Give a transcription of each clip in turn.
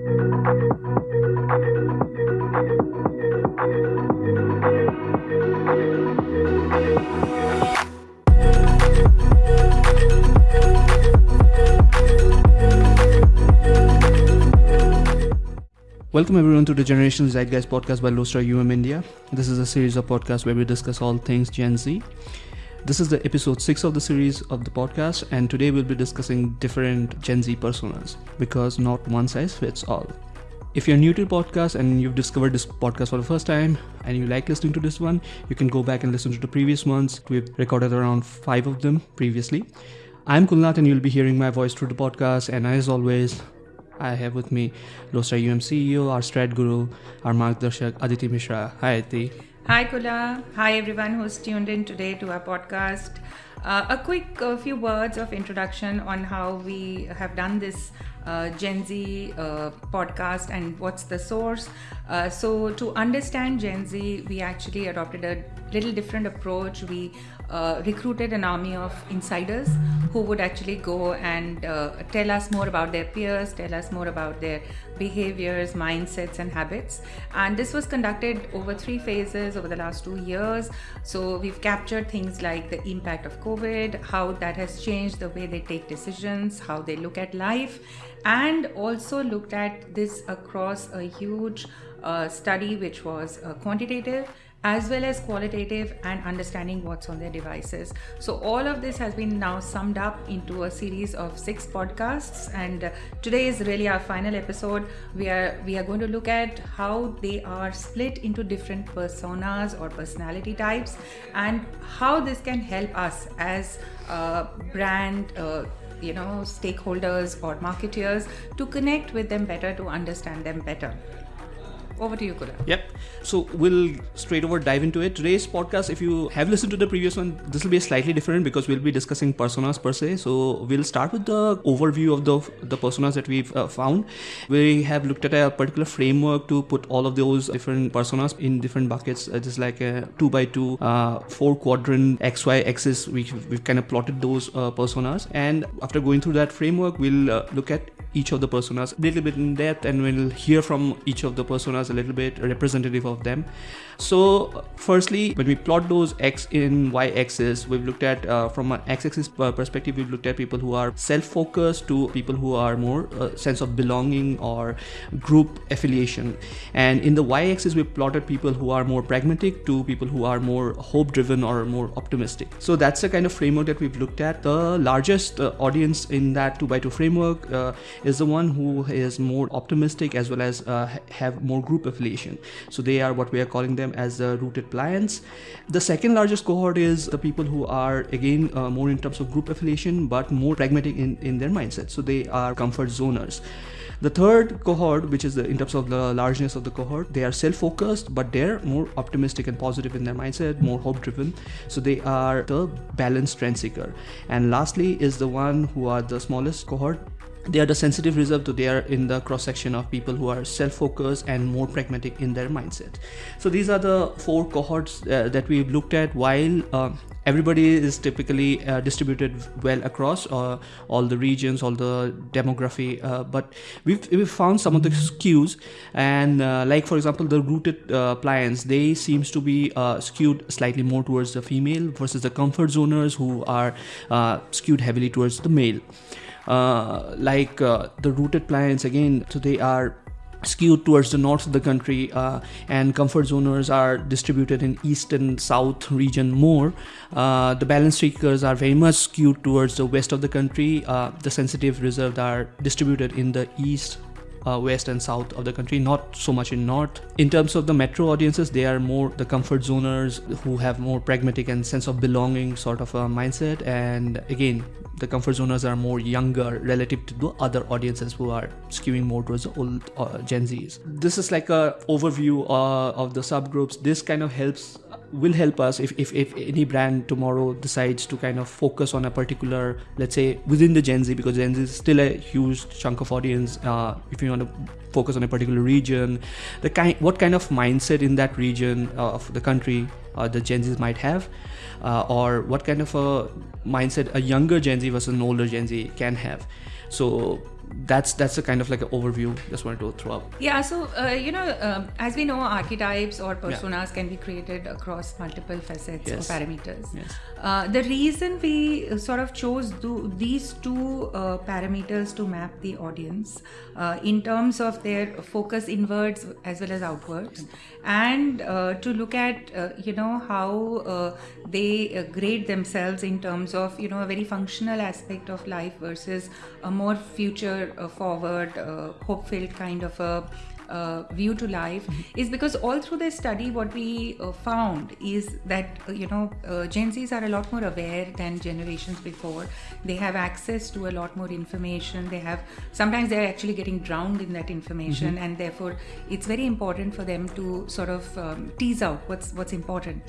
Welcome everyone to the Generational Zeitgeist podcast by Lodestar UM India. This is a series of podcasts where we discuss all things Gen Z. This is the episode 6 of the series of the podcast and today we'll be discussing different Gen Z personas because not one size fits all. If you're new to the podcast and you've discovered this podcast for the first time and you like listening to this one, you can go back and listen to the previous ones. We've recorded around 5 of them previously. I'm Kulnath and you'll be hearing my voice through the podcast and as always, I have with me Lodestar UM CEO, our strat guru, our Margdarshak Aditi Mishra. Hi Aditi. Hi Kula. Hi everyone who's tuned in today to our podcast. Uh, a quick few words of introduction on how we have done this uh, Gen Z uh, podcast and what's the source. Uh, so, to understand Gen Z, we actually adopted a little different approach. We uh, recruited an army of insiders who would actually go and tell us more about their peers, tell us more about their behaviors, mindsets, and habits. And this was conducted over three phases over the last two years. So we've captured things like the impact of COVID, how that has changed the way they take decisions, how they look at life, and also looked at this across a huge uh, study which was uh, quantitative as well as qualitative and understanding what's on their devices. So, all of this has been now summed up into a series of six podcasts, and uh, today is really our final episode. We are we are going to look at how they are split into different personas or personality types, and how this can help us as a brand. Uh, you know, stakeholders or marketeers to connect with them better, to understand them better. Over to you, Kula. Yep. So we'll straight over dive into it. Today's podcast, if you have listened to the previous one, this will be slightly different because we'll be discussing personas per se. So we'll start with the overview of the the personas that we've uh, found. We have looked at a particular framework to put all of those different personas in different buckets. It is like a two by two, uh, four quadrant X Y axis. We we've kind of plotted those uh, personas, and after going through that framework, we'll uh, look at each of the personas a little bit in depth and we'll hear from each of the personas a little bit representative of them. So firstly when we plot those x in y axis we've looked at uh, from an x axis perspective we've looked at people who are self-focused to people who are more uh, sense of belonging or group affiliation. And in the y axis we've plotted people who are more pragmatic to people who are more hope driven or more optimistic. So that's the kind of framework that we've looked at. The largest uh, audience in that 2 by 2 framework uh, is the one who is more optimistic as well as uh, have more group affiliation. So they are what we are calling them as the rooted pliants. The second largest cohort is the people who are again uh, more in terms of group affiliation but more pragmatic in, in their mindset. So they are comfort zoners. The third cohort, which is the, in terms of the largeness of the cohort, they are self-focused, but they're more optimistic and positive in their mindset, more hope-driven. So they are the balanced trend seeker. And lastly is the one who are the smallest cohort, they are the sensitive reserve so they are in the cross section of people who are self-focused and more pragmatic in their mindset. So these are the four cohorts uh, that we've looked at while uh, everybody is typically uh, distributed well across uh, all the regions all the demography uh, but we've, we've found some of the skews and uh, like for example the rooted pliants they seems to be skewed slightly more towards the female versus the comfort zoners who are skewed heavily towards the male. uh, like uh, the rooted plants again so they are skewed towards the north of the country uh, and comfort zoners are distributed in east and south region more. Uh, the balance seekers are very much skewed towards the west of the country. Uh, the sensitive reserved are distributed in the east uh, west and south of the country, not so much in north. In terms of the metro audiences, they are more the comfort zoners who have more pragmatic and sense of belonging sort of a mindset. And again, the comfort zoners are more younger relative to the other audiences who are skewing more towards the old uh, Gen Zs. This is like a overview uh, of the subgroups. This kind of helps will help us if, if, if any brand tomorrow decides to kind of focus on a particular let's say within the gen z because gen z is still a huge chunk of audience uh, if you want to focus on a particular region the kind what kind of mindset in that region of the country uh, the gen z's might have uh, or what kind of a mindset a younger gen z versus an older gen z can have. So that's that's a kind of like an overview. Just wanted to throw up. Yeah. So uh, you know, um, as we know, archetypes or personas yeah. can be created across multiple facets yes. or parameters. Yes. Uh, the reason we sort of chose do, these two uh, parameters to map the audience uh, in terms of their focus inwards as well as outwards, and uh, to look at uh, you know how they grade themselves in terms of you know a very functional aspect of life versus a more future forward, uh, uh, hope filled kind of a uh, view to life is because all through this study what we uh, found is that uh, you know uh, gen z's are a lot more aware than generations before they have access to a lot more information they have sometimes they're actually getting drowned in that information mm-hmm. and therefore it's very important for them to sort of um, tease out what's what's important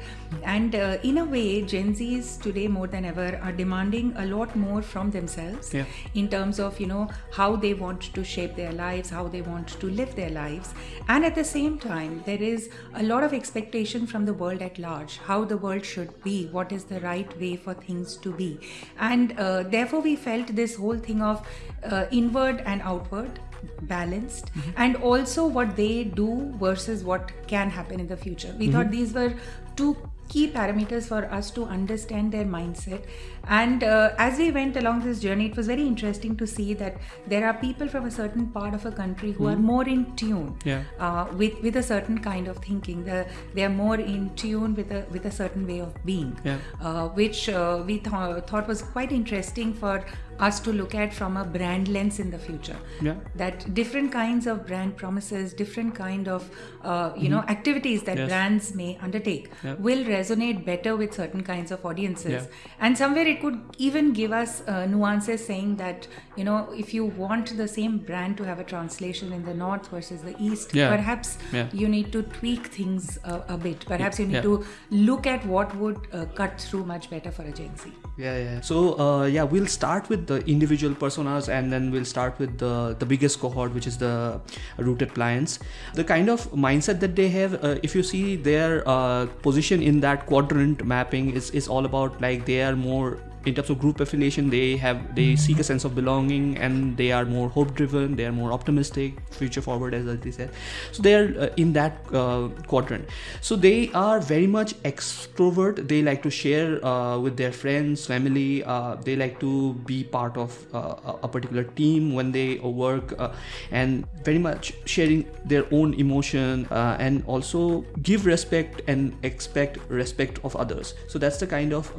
and uh, in a way gen z's today more than ever are demanding a lot more from themselves yeah. in terms of you know how they want to shape their lives how they want to live their lives lives. And at the same time, there is a lot of expectation from the world at large how the world should be, what is the right way for things to be. And uh, therefore, we felt this whole thing of uh, inward and outward balanced mm-hmm. and also what they do versus what can happen in the future we mm-hmm. thought these were two key parameters for us to understand their mindset. And uh, as we went along this journey, it was very interesting to see that there are people from a certain part of a country who mm. are hmm. more in tune yeah. uh, with with a certain kind of thinking. The, they are more in tune with a with a certain way of being, yeah. uh, which uh, we th- thought was quite interesting for us to look at from a brand lens in the future. Yeah. That different kinds of brand promises, different kind of uh, you mm-hmm. know activities that yes. brands may undertake yeah. will resonate better with certain kinds of audiences. Yeah. And somewhere it could even give us uh, nuances saying that you know if you want the same brand to have a translation in the north versus the east, yeah. perhaps you need to tweak things a, a bit. Perhaps you need to look at what would uh, cut through much better for a Gen Z. Yeah, yeah. So uh, yeah, we'll start with the individual personas and then we'll start with the the biggest cohort which is the rooted clients the kind of mindset that they have uh, if you see their uh, position in that quadrant mapping is is all about like they are more in terms of group affiliation they have they seek a sense of belonging and they are more hope driven they are more optimistic future forward as they said. So they are uh, in that uh, quadrant. So they are very much extrovert. They like to share uh, with their friends family. Uh, they like to be part of uh, a particular team when they work uh, and very much sharing their own emotion and also give respect and expect respect of others. So that's the kind of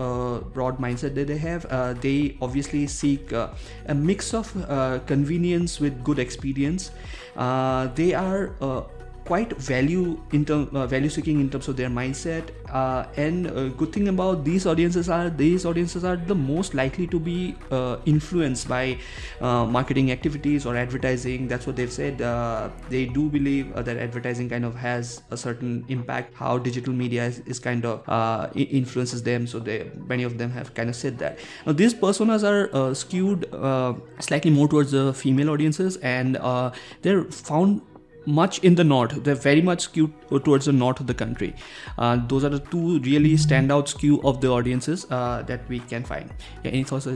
broad mindset that they have uh, they obviously seek uh, a mix of uh, convenience with good experience. Uh, they are uh, quite value in term, uh, value seeking in terms of their mindset uh, and uh, good thing about these audiences are these audiences are the most likely to be uh, influenced by uh, marketing activities or advertising. That's what they've said. Uh, they do believe that advertising kind of has a certain impact how digital media is, is kind of influences them. So they many of them have kind of said that. Now these personas are skewed slightly more towards the female audiences and they're found much in the north. They're very much skewed towards the north of the country. Uh, those are the two really standout skew of the audiences uh, that we can find. Yeah, any thoughts?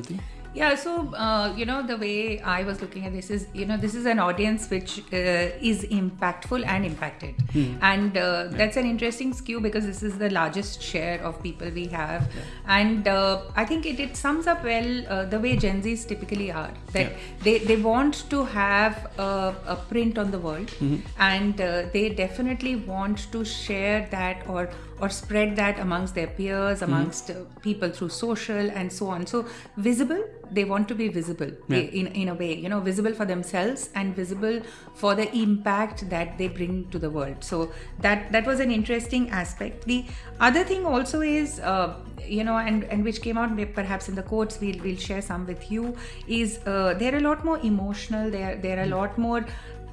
Yeah, so uh, you know the way I was looking at this is you know this is an audience which uh, is impactful and impacted, hmm. and uh, that's an interesting skew because this is the largest share of people we have, yeah. and uh, I think it, it sums up well uh, the way Gen Zs typically are that yeah. they they want to have a, a print on the world, mm-hmm. and uh, they definitely want to share that or or spread that amongst their peers, mm-hmm. amongst mm-hmm. people through social and so on. So visible they want to be visible yeah. in, in a way you know visible for themselves and visible for the impact that they bring to the world so that that was an interesting aspect the other thing also is uh, you know and and which came out perhaps in the quotes we'll, we'll share some with you is uh, they're a lot more emotional they're they're a lot more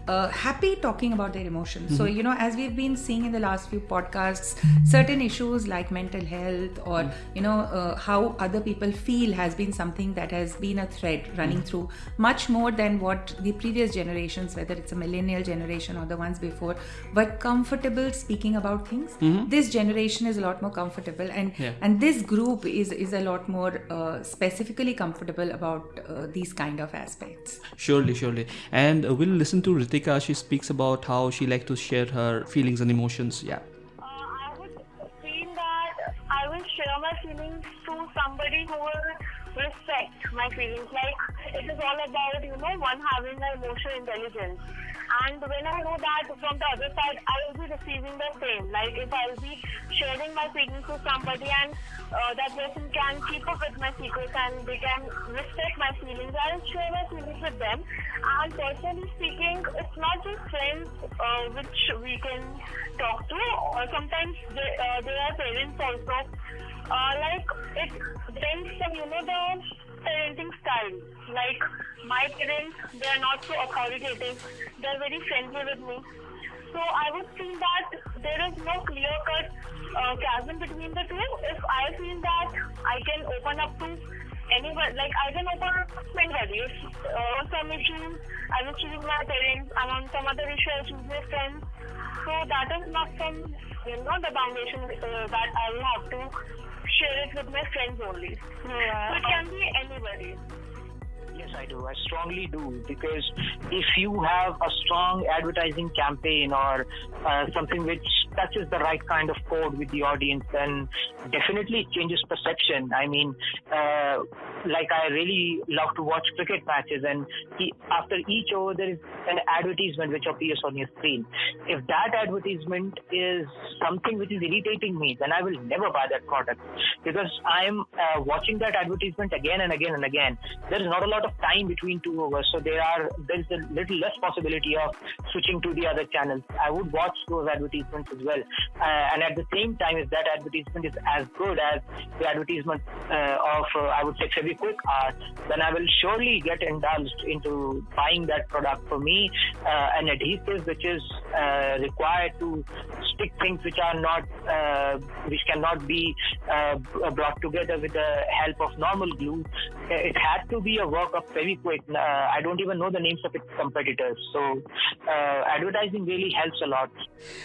uh, happy talking about their emotions. So, you know, as we've been seeing in the last few podcasts, certain issues like mental health or, you know, uh, how other people feel has been something that has been a thread running through much more than what the previous generations, whether it's a millennial generation or the ones before, were comfortable speaking about things. This generation is a lot more comfortable, and Yeah. and this group is is a lot more uh, specifically comfortable about uh, these kind of aspects. Surely, surely. And uh, we'll listen to Ritika. She speaks about how she likes to share her feelings and emotions. Yeah. Uh, I would feel that I will share my feelings to somebody who will respect my feelings. Like it is all about you know one having an emotional intelligence. And when I know that from the other side, I will be receiving the same. Like if I'll be sharing my feelings with somebody and uh, that person can keep up with my secrets and they can respect my feelings, I'll share my feelings with them. And personally speaking, it's not just friends uh, which we can talk to. Or sometimes they, uh, there are parents also. Uh, like it depends on you know the parenting style. Like my parents, they are not so authoritative. They are very friendly with me. So I would feel that there is no clear cut uh, chasm between the two. If I feel that I can open up to anyone, like I can open up to anybody. If uh, some issues I will choose my parents, and on some other issue I choose my friends. So that is not some, you know, the foundation uh, that I will have to share it with my friends only. So it can be anybody. Yes, I do. I strongly do because if you have a strong advertising campaign or uh, something which touches the right kind of chord with the audience, then definitely it changes perception. I mean, uh, like I really love to watch cricket matches, and he, after each over there is an advertisement which appears on your screen. If that advertisement is something which is irritating me, then I will never buy that product because I'm uh, watching that advertisement again and again and again. There is not a lot of time between two overs, so there are there is a little less possibility of switching to the other channels. I would watch those advertisements well, uh, and at the same time, if that advertisement is as good as the advertisement uh, of uh, I would say Fevikwik are, then I will surely get indulged into buying that product. For me, uh, an adhesive which is uh, required to stick things which are not uh, which cannot be brought together with the help of normal glue. It had to be a work of Fevikwik. Uh, I don't even know the names of its competitors. So uh, advertising really helps a lot.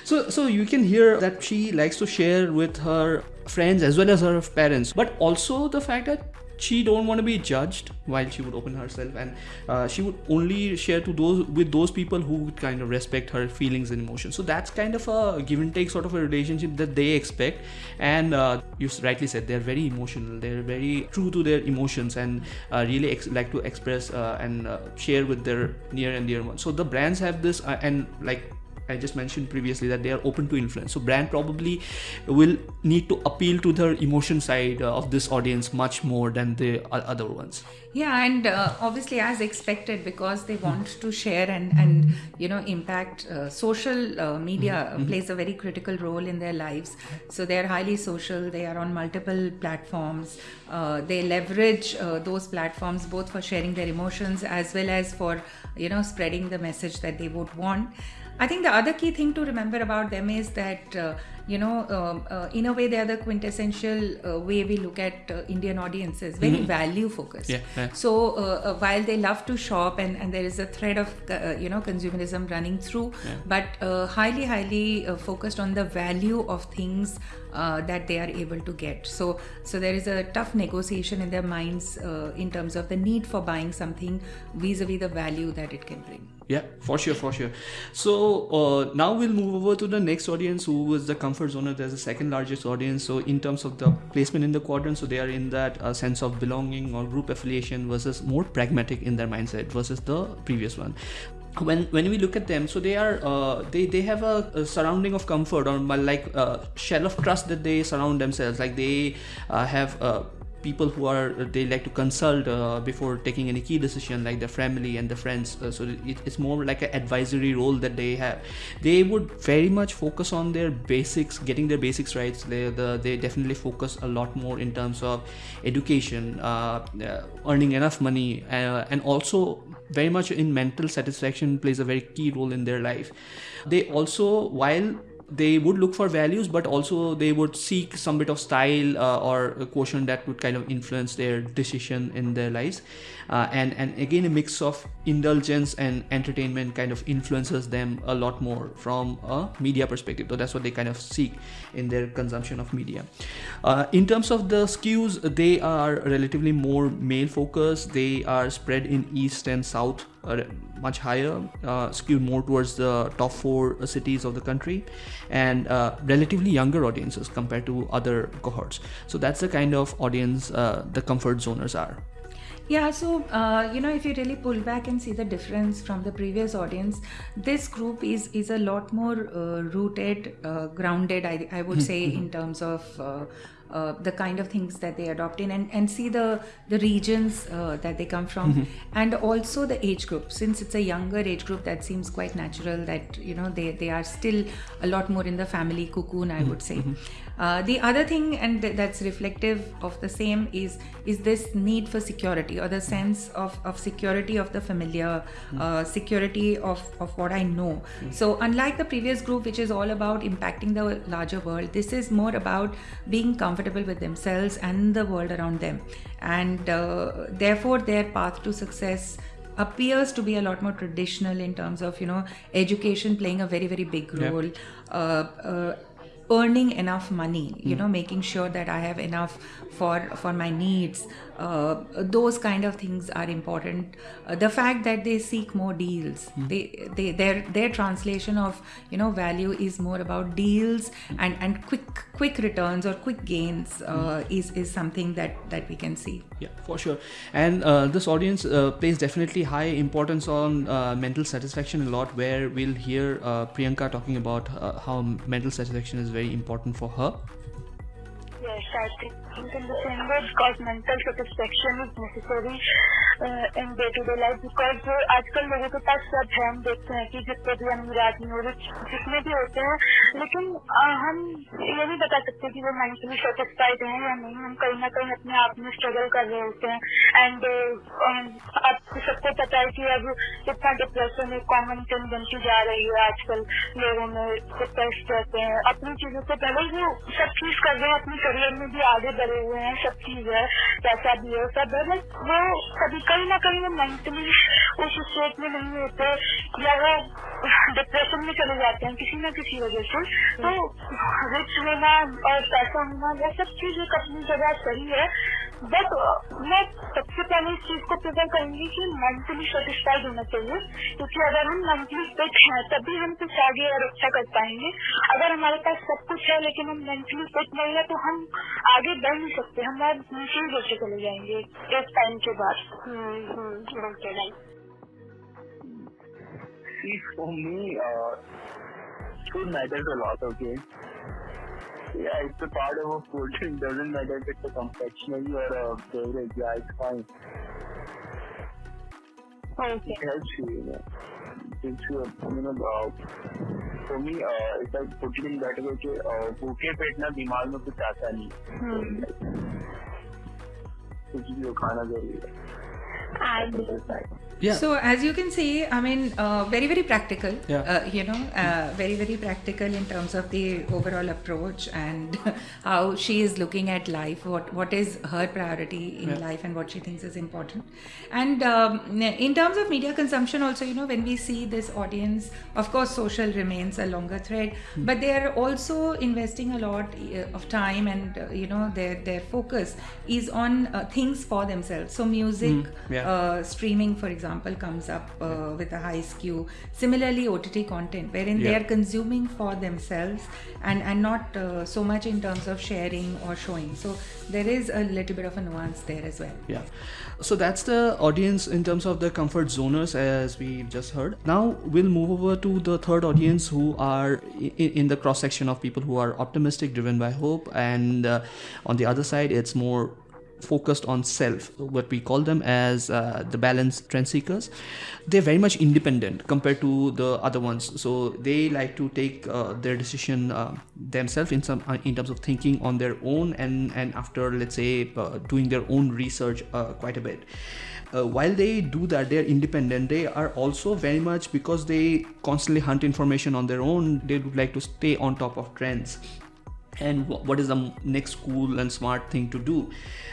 So, so you can hear that she likes to share with her friends as well as her parents, but also the fact that she don't want to be judged while she would open herself, and uh, she would only share to those with those people who would kind of respect her feelings and emotions. So that's kind of a give and take sort of a relationship that they expect. And uh, you rightly said they're very emotional. They're very true to their emotions and uh, really ex- like to express uh, and uh, share with their near and dear ones. So the brands have this, uh, and like I just mentioned previously that they are open to influence. So brand probably will need to appeal to the emotion side uh, of this audience much more than the other ones. Yeah, and uh, obviously, as expected, because they want to share and and you know impact uh, social uh, media plays a very critical role in their lives. So they are highly social. They are on multiple platforms. Uh, they leverage uh, those platforms both for sharing their emotions as well as for you know spreading the message that they would want. I think the other key thing to remember about them is that uh, you know um, uh, in a way they are the quintessential uh, way we look at uh, Indian audiences, very value focused. Yeah, yeah. So uh, uh, while they love to shop and, and there is a thread of uh, you know consumerism running through, but uh, highly highly uh, focused on the value of things uh, that they are able to get. So so there is a tough negotiation in their minds uh, in terms of the need for buying something vis-a-vis the value that it can bring. Yeah, for sure, for sure. So uh, now we'll move over to the next audience, who is the comfort zone. There's the second largest audience. So in terms of the placement in the quadrant, so they are in that uh, sense of belonging or group affiliation versus more pragmatic in their mindset versus the previous one. When when we look at them, so they are uh, they they have a, a surrounding of comfort or like uh, shell of trust that they surround themselves. Like they uh, have. Uh, people who are they like to consult uh, before taking any key decision like the family and the friends. Uh, so it, it's more like an advisory role that they have. They would very much focus on their basics getting their basics right. They, the, they definitely focus a lot more in terms of education uh, uh earning enough money uh, and also very much in mental satisfaction plays a very key role in their life. They also while they would look for values but also they would seek some bit of style uh, or a quotient that would kind of influence their decision in their lives. Uh, and and again a mix of indulgence and entertainment kind of influences them a lot more from a media perspective. So that's what they kind of seek in their consumption of media. Uh, in terms of the skews they are relatively more male focused. They are spread in east and south much higher, uh, skewed more towards the top four cities of the country, and uh, relatively younger audiences compared to other cohorts. So that's the kind of audience uh, the comfort zoners are. Yeah, so uh, you know, if you really pull back and see the difference from the previous audience, this group is is a lot more uh, rooted, uh, grounded. I, I would say in terms of uh, uh, the kind of things that they adopt in and, and see the the regions uh, that they come from mm-hmm. and also the age group since it's a younger age group that seems quite natural that you know they, they are still a lot more in the family cocoon i would say mm-hmm. uh, the other thing and th- that's reflective of the same is is this need for security or the sense of, of security of the familiar mm-hmm. security of, of what i know mm-hmm. so unlike the previous group which is all about impacting the larger world this is more about being comfortable comfortable with themselves and the world around them and uh, therefore their path to success appears to be a lot more traditional in terms of you know education playing a very very big role yep. uh, uh, earning enough money you mm. know making sure that i have enough for for my needs uh, those kind of things are important uh, the fact that they seek more deals mm. they, they their their translation of you know value is more about deals and and quick quick returns or quick gains uh, mm. is is something that that we can see yeah for sure and uh, this audience uh, plays definitely high importance on uh, mental satisfaction a lot where we'll hear priyanka talking about how mental satisfaction is very important for her i think in the same way because mental satisfaction is necessary uh, in day to day life because आजकल लोगों के पास सब है हम देखते हैं कि जितने भी अमीर आदमी हो जितने भी होते हैं लेकिन हम ये नहीं बता सकते कि वो मेंटली सेटिस्फाइड हैं या नहीं हम कहीं ना कहीं अपने आप में स्ट्रगल कर रहे होते हैं एंड आपको सबको पता है कि अब इतना डिप्रेशन एक कॉमन थिंग बनती जा रही है आजकल लोगों में डिप्रेस रहते हैं। अपनी चीज़ों से पहले वो सब चीज़ कर रहे हैं अपने करियर में भी आगे बढ़े हुए हैं, सब चीज़ है, पैसा भी है, सब है बट वो कभी, कहीं ना कहीं वो मेंटली उस स्टेट में नहीं होते, या वो डिप्रेशन में चले जाते हैं, किसी न किसी वजह से। तो रिच होना और पैसा होना यह सब चीज़ एक अपनी जगह सही है बट मैं सबसे पहले इस चीज़ को प्रिफर करूँगी कि मेंटली सेटिस्फाइड होना चाहिए क्योंकि अगर हम मेंटली फिट हैं तभी हम कुछ आगे और अच्छा कर पाएँगे। अगर हमारे पास सब कुछ है लेकिन हम मेंटली फिट नहीं है तो हम आगे बढ़ नहीं सकते। हम और नीचे होते चले जाएँगे एक टाइम के बाद। See, for me, uh, food matters a lot, okay? Yeah, it's a part of a food. It doesn't matter if it's a confectionery or a beverage. Yeah, it's fine. Okay. It helps you, you know. Gives you, a, you know, uh, for me, uh, if I put it in that way, कि भूखे पेट ना दिमाग में कुछ आता नहीं कुछ भी खाना ज़रूरी है yeah so as you can see i mean uh, very very practical yeah. Uh, you know uh, very very practical in terms of the overall approach and how she is looking at life what what is her priority in yeah. life and what she thinks is important and um, in terms of media consumption also you know when we see this audience of course social remains a longer thread mm. but they are also investing a lot uh, of time and uh, you know their their focus is on uh, things for themselves so music mm. yeah. Streaming for example comes up uh, with a high skew. Similarly ott content wherein yeah. they are consuming for themselves and and not uh, so much in terms of sharing or showing. So there is a little bit of a nuance there as well. Yeah. So that's the audience in terms of the comfort zoners as we just heard. Now we'll move over to the third audience who are in, in the cross section of people who are optimistic driven by hope and uh, on the other side it's more focused on self, what we call them as uh, the balanced trend seekers. They're very much independent compared to the other ones. So they like to take uh, their decision uh, themselves in some uh, in terms of thinking on their own and and after let's say uh, doing their own research uh, quite a bit. While they do that they're independent they are also very much because they constantly hunt information on their own they would like to stay on top of trends and what is the next cool and smart thing to do.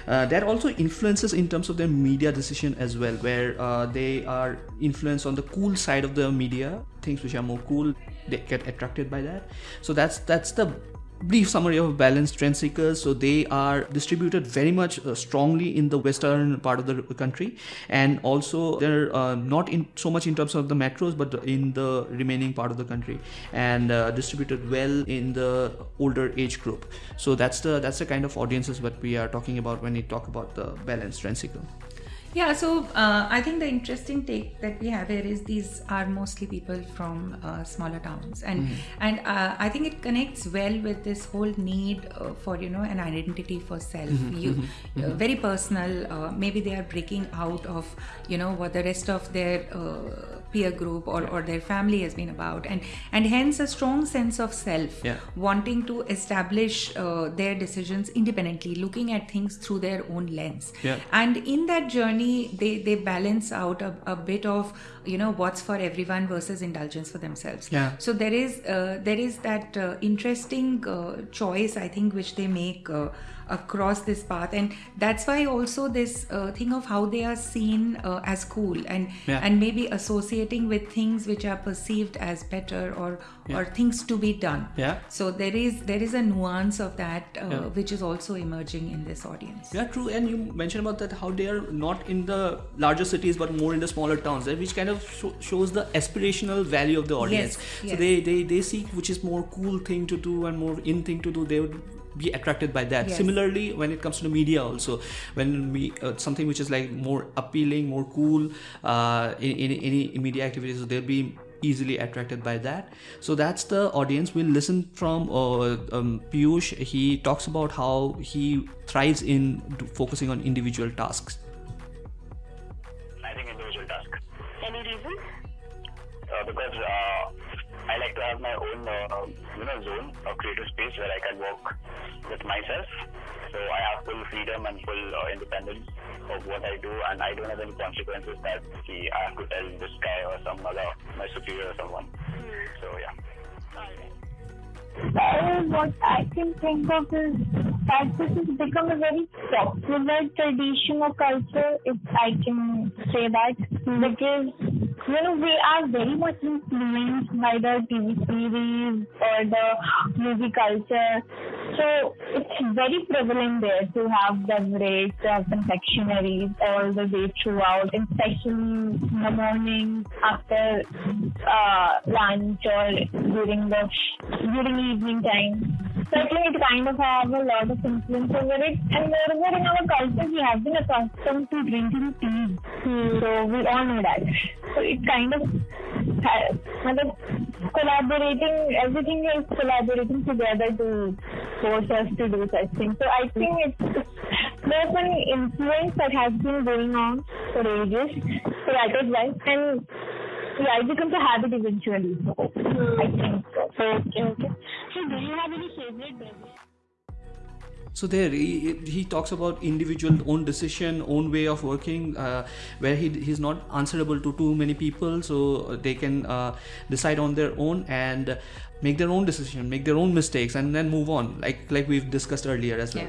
Uh, that also influences in terms of their media decision as well where uh, they are influenced on the cool side of the media things which are more cool they get attracted by that. So that's that's the brief summary of balanced trend seekers. So they are distributed very much uh, strongly in the western part of the country. And also they're uh, not in so much in terms of the metros but in the remaining part of the country and uh, distributed well in the older age group. So that's the that's the kind of audiences what we are talking about when we talk about the balanced trend seeker Yeah, so uh, I think the interesting take that we have here is these are mostly people from uh, smaller towns, and and uh, I think it connects well with this whole need uh, for you know an identity for self. You uh, very personal. Uh, maybe they are breaking out of you know what the rest of their uh, peer group or, or their family has been about, and and hence a strong sense of self, Yeah. wanting to establish uh, their decisions independently, looking at things through their own lens Yeah. and in that journey they they balance out a, a bit of you know what's for everyone versus indulgence for themselves Yeah. so there is uh, there is that uh, interesting uh, choice i think which they make uh, across this path and that's why also this uh, thing of how they are seen uh, as cool and Yeah. and maybe associating with things which are perceived as better or or things to be done Yeah. so there is there is a nuance of that uh, Yeah. which is also emerging in this audience Yeah, true. And you mentioned about that how they are not in the larger cities but more in the smaller towns, eh, which kind of sho- shows the aspirational value of the audience. Yes, So yes. they, they they seek which is more cool thing to do and more in thing to do. They would be attracted by that. Yes. Similarly, when it comes to the media, also when we uh, something which is like more appealing, more cool uh, in, in any media activities, so they'll be easily attracted by that so that's the audience we'll listen from uh, um, Piyush he talks about how he thrives in do- focusing on individual tasks I think individual task. Any reason? Uh, because uh, I like to have my own, uh, you know, zone or creative space where I can work with myself. So I have full freedom and full uh, independence of what I do, and I don't have any consequences that see, I have to tell this guy or some other, my superior or someone. So yeah. Well, what I can think of is that this has become a very popular tradition or culture, if I can say that, because you know we are very much influenced by the TV series or the movie culture. So it's very prevalent there to have beverage, to have confectionaries all the way throughout, especially in the morning after uh, lunch or during the during evening time. Think it kind of have a lot of influence over it. And moreover, in our culture, we have been accustomed to drinking tea. So we all know that. So it kind of uh, matlab, collaborating, everything is collaborating together to force us to do such things. So I think it's there's an influence that has been going on for ages. So that is why. And yeah, it becomes a habit eventually. So I think so. Okay, okay. So do you have any favorite beverage? So there he, he talks about individual own decision own way of working uh, where he, he's not answerable to too many people. So they can uh, decide on their own and make their own decision make their own mistakes and then move on like like we've discussed earlier as well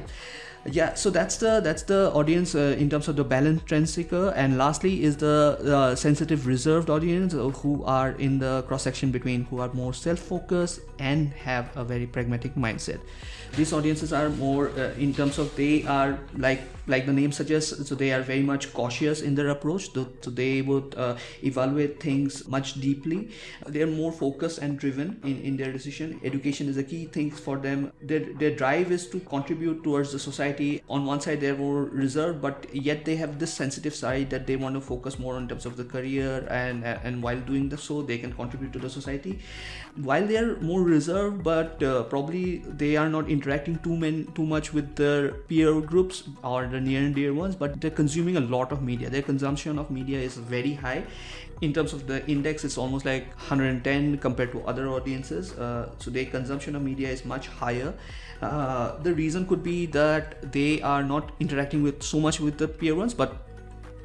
yeah so that's the that's the audience uh, in terms of the balanced trend seeker. And lastly is the uh, sensitive reserved audience uh, who are in the cross section between who are more self-focused and have a very pragmatic mindset. These audiences are more uh, in terms of they are like like the name suggests so they are very much cautious in their approach. So, so they would uh, evaluate things much deeply. They are more focused and driven in, in their decision. Education is a key thing for them. Their, their drive is to contribute towards the society society on one side they're more reserved but yet they have this sensitive side that they want to focus more on terms of the career and and while doing the so they can contribute to the society. While they are more reserved but uh, probably they are not interacting too many too much with their peer groups or the near and dear ones but they're consuming a lot of media. Their consumption of media is very high. In terms of the index it's almost like 110 compared to other audiences uh, so their consumption of media is much higher uh, the reason could be that they are not interacting with so much with the peer ones but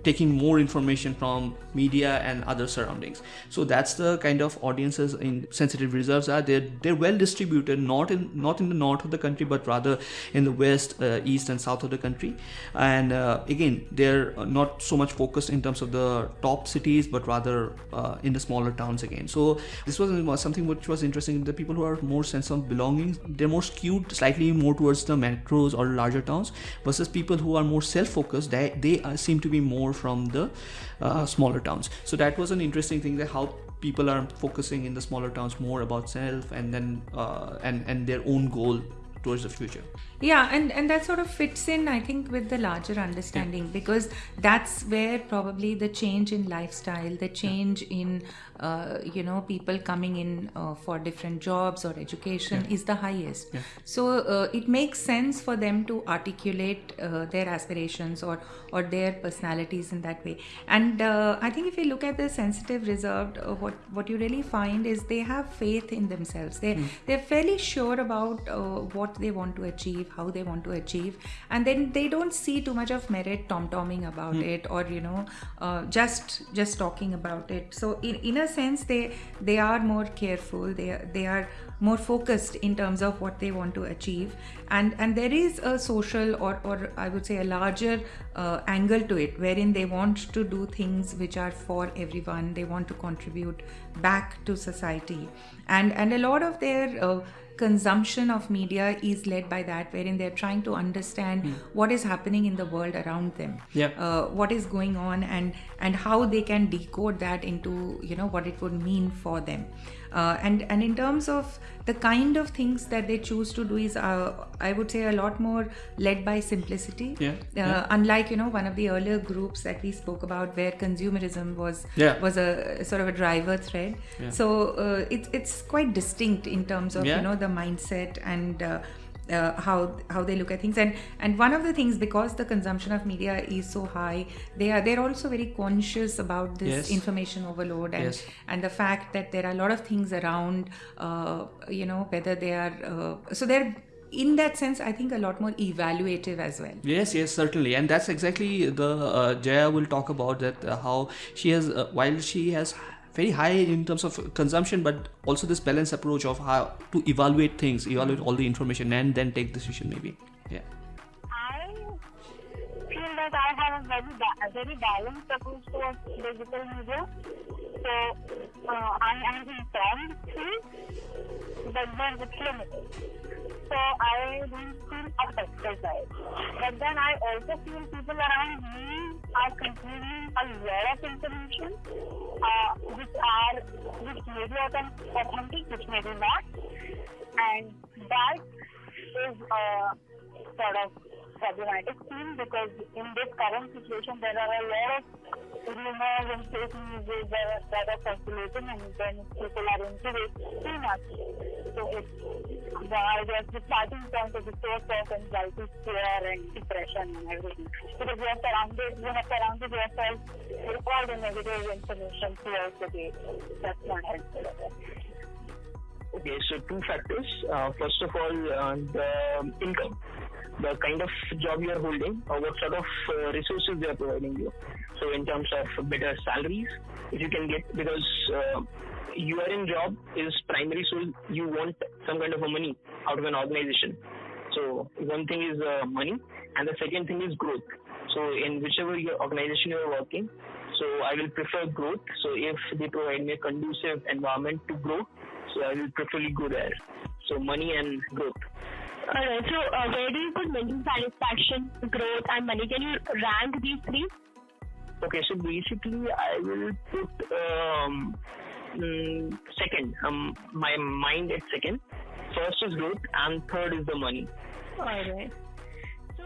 taking more information from media and other surroundings. So that's the kind of audiences in sensitive reserves are. They're they're well distributed not in not in the north of the country but rather in the west uh, east and south of the country. And uh, again they're not so much focused in terms of the top cities but rather uh, in the smaller towns again. So this was something which was interesting. The people who are more sense of belonging they're more skewed slightly more towards the metros or larger towns versus people who are more self-focused. They, they uh, seem to be more more from the uh, smaller towns so that was an interesting thing that how people are focusing in the smaller towns more about self and then uh, and and their own goal towards the future yeah and and that sort of fits in i think with the larger understanding yeah. because that's where probably the change in lifestyle the change yeah. in uh, you know people coming in uh, for different jobs or education yeah. is the highest so uh, it makes sense for them to articulate uh, their aspirations or or their personalities in that way and uh, i think if you look at the sensitive reserved uh, what what you really find is they have faith in themselves they mm. they're fairly sure about what they want to achieve how they want to achieve and then they don't see too much of merit tom-tomming about mm. it or you know uh, just just talking about it so in, in a sense they they are more careful they they are more focused in terms of what they want to achieve. And and there is a social or or i would say a larger uh, angle to it wherein they want to do things which are for everyone. They want to contribute back to society. And and a lot of their uh, consumption of media is led by that, wherein they're trying to understand mm. what is happening in the world around them, yeah. uh, what is going on, and and how they can decode that into you know what it would mean for them. Uh, and and in terms of the kind of things that they choose to do is uh, i would say a lot more led by simplicity yeah, uh, yeah. unlike you know one of the earlier groups that we spoke about where consumerism was yeah. was a sort of a driver thread yeah. so uh, it's it's quite distinct in terms of you know the mindset and uh, how how they look at things and and one of the things because the consumption of media is so high they are they're also very conscious about this yes. information overload and yes. and the fact that there are a lot of things around uh, you know whether they are uh, so they're in that sense i think a lot more evaluative as well yes yes certainly and that's exactly the uh, jaya will talk about that uh, how she has uh, while she has very high in terms of consumption but also this balanced approach of how to evaluate things evaluate all the information and then take decision maybe. Yeah. I feel that i have a very, ba- very balanced approach towards digital media. So uh, i am informed but then it's limited so I don't feel affected by it. But then I also feel people around me are consuming a lot of information, uh, which are which may be authentic, which may be not, and that is a sort of problematic thing because in this current situation there are a lot of rumors and fake news that are circulating and then people are into it too much. So it's I guess the starting point the source of anxiety, fear and depression and everything. Because you are surrounded you have surrounded yourself with all the negative information throughout the day. That's not helpful. Okay, so two factors. Uh, first of all, uh, the income the kind of job you are holding or what sort of uh, resources they are providing you. So in terms of better salaries, if you can get because uh, you are in job is primary, so you want some kind of a money out of an organization. So one thing is uh, money, and the second thing is growth. So in whichever your organization you are working, so I will prefer growth. So if they provide me a conducive environment to grow, so I will preferably go there. So money and growth. Alright, so uh, where do you put mental satisfaction, growth, and money? Can you rank these three? Okay, so basically, I will put um, mm, second. Um, my mind is second. First is growth, and third is the money. Alright. So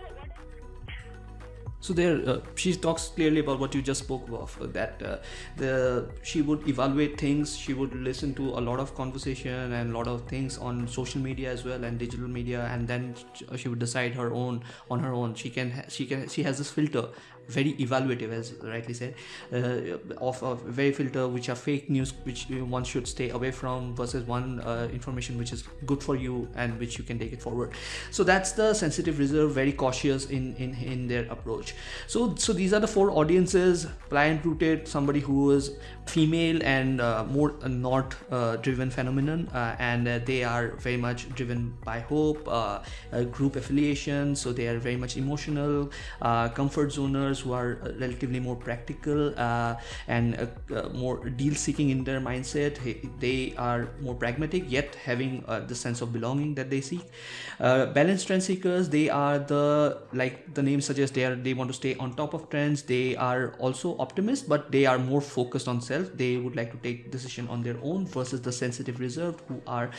so there uh, she talks clearly about what you just spoke of uh, that uh, the she would evaluate things she would listen to a lot of conversation and a lot of things on social media as well and digital media and then she would decide her own on her own she can she can she has this filter very evaluative as rightly said uh, of a very filter which are fake news which one should stay away from versus one uh, information which is good for you and which you can take it forward. So that's the sensitive reserve very cautious in in, in their approach. So so these are the four audiences client rooted somebody who is female and uh, more uh, not uh, driven phenomenon uh, and uh, they are very much driven by hope uh, group affiliation so they are very much emotional comfort zoners who are relatively more practical and more deal seeking in their mindset. They are more pragmatic yet having the sense of belonging that they seek. Balanced trend seekers they are the like the name suggests they are they want to stay on top of trends. They are also optimists but they are more focused on self they would like to take decision on their own versus the sensitive reserved who are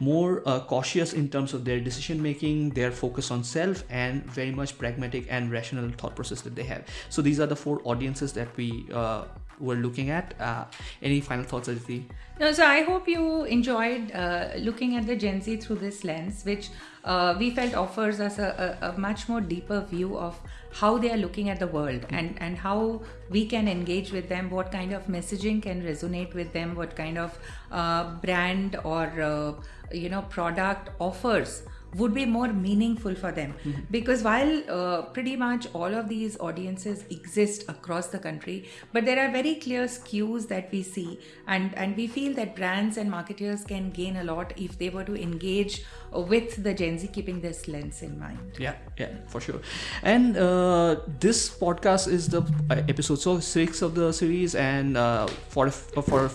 more uh, cautious in terms of their decision making their focus on self and very much pragmatic and rational thought process that they have so these are the four audiences that we uh, were looking at. Uh, any final thoughts, Aditi? No, so I hope you enjoyed uh, looking at the Gen Z through this lens, which uh, we felt offers us a, a, a, much more deeper view of how they are looking at the world and, and how we can engage with them, what kind of messaging can resonate with them, what kind of uh, brand or uh, you know product offers would be more meaningful for them. Mm-hmm. because while uh, pretty much all of these audiences exist across the country but there are very clear skews that we see. And and we feel that brands and marketers can gain a lot if they were to engage with the gen z keeping this lens in mind. Yeah yeah for sure. And uh, this podcast is the uh, episode so six of the series and uh, for for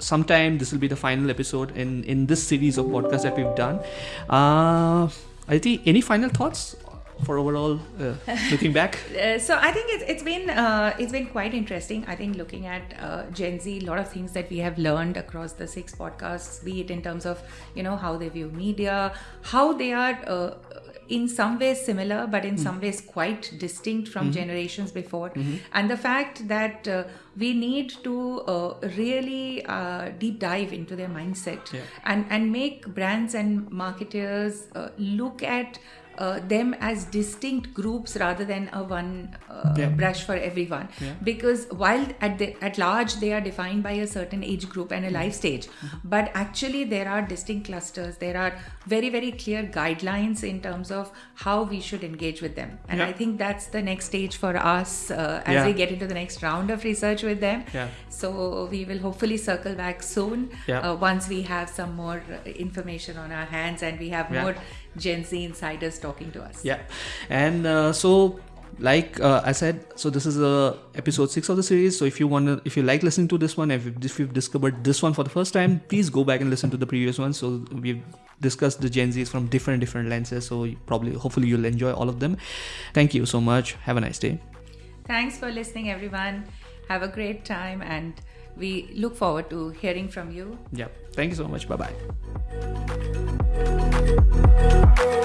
sometime this will be the final episode in in this series of podcasts that we've done. Uh, I think any final thoughts for overall uh, looking back? uh, so I think it's, it's been uh, it's been quite interesting. I think looking at uh, Gen Z, a lot of things that we have learned across the six podcasts, be it in terms of you know how they view media, how they are uh, in some ways similar, but in mm. some ways quite distinct from mm-hmm. generations before. Mm-hmm. And the fact that uh, we need to uh, really uh, deep dive into their mindset yeah. and, and make brands and marketers uh, look at uh, them as distinct groups rather than a one uh, yeah. brush for everyone. Yeah. because while at the, at large they are defined by a certain age group and a life stage. Mm-hmm. but actually there are distinct clusters. There are very very clear guidelines in terms of how we should engage with them. And yeah. i think that's the next stage for us uh, as we get into the next round of research with them. So we will hopefully circle back soon uh, once we have some more information on our hands and we have more Gen Z insiders talking to us. Yeah, and uh, so like uh, I said, so this is uh, episode six of the series. So if you want to, if you like listening to this one, if, if you've discovered this one for the first time, please go back and listen to the previous one. So we've discussed the Gen Zs from different different lenses. So probably, hopefully, you'll enjoy all of them. Thank you so much. Have a nice day. Thanks for listening, everyone. Have a great time, and we look forward to hearing from you. Yeah. Thank you so much. Bye bye. Thank